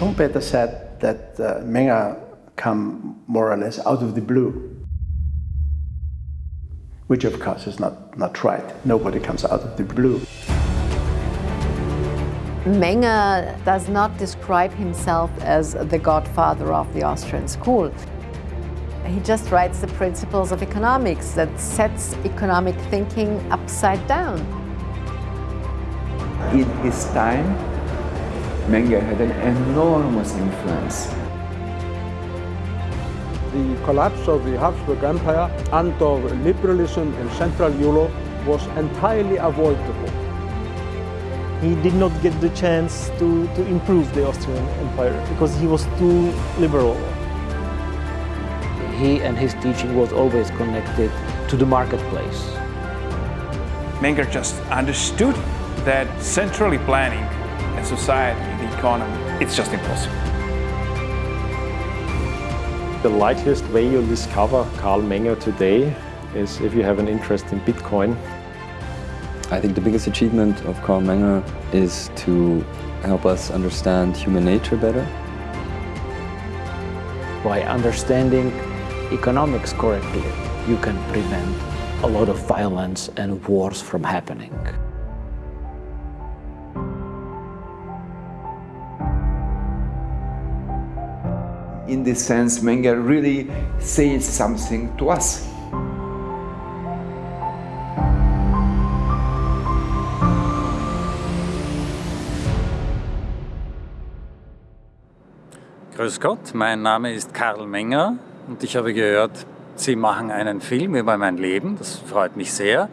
Schumpeter said that uh, Menger come more or less out of the blue, which of course is not, not right. Nobody comes out of the blue. Menger does not describe himself as the godfather of the Austrian school. He just writes the principles of economics that sets economic thinking upside down. In his time, Menger had an enormous influence. The collapse of the Habsburg Empire and of liberalism in Central Europe was entirely avoidable. He did not get the chance to, to improve the Austrian Empire because he was too liberal. He and his teaching was always connected to the marketplace. Menger just understood that centrally planning a society, the economy, it's just impossible. The likeliest way you'll discover Karl Menger today is if you have an interest in Bitcoin. I think the biggest achievement of Karl Menger is to help us understand human nature better. By understanding economics correctly, you can prevent a lot of violence and wars from happening. In this sense, Menger really says something to us. Grüß Gott, mein Name ist Karl Menger und ich habe gehört, Sie machen einen Film über mein Leben. Das freut mich sehr.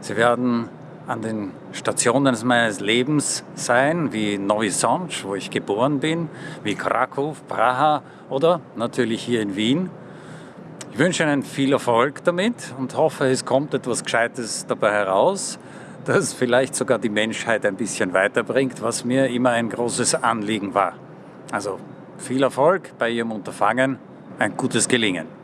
Sie werden an den Stationen meines Lebens sein, wie Novi Sącz, wo ich geboren bin, wie Krakow, Praha oder natürlich hier in Wien. Ich wünsche Ihnen viel Erfolg damit und hoffe, es kommt etwas Gescheites dabei heraus, das vielleicht sogar die Menschheit ein bisschen weiterbringt, was mir immer ein großes Anliegen war. Also viel Erfolg bei Ihrem Unterfangen, ein gutes Gelingen.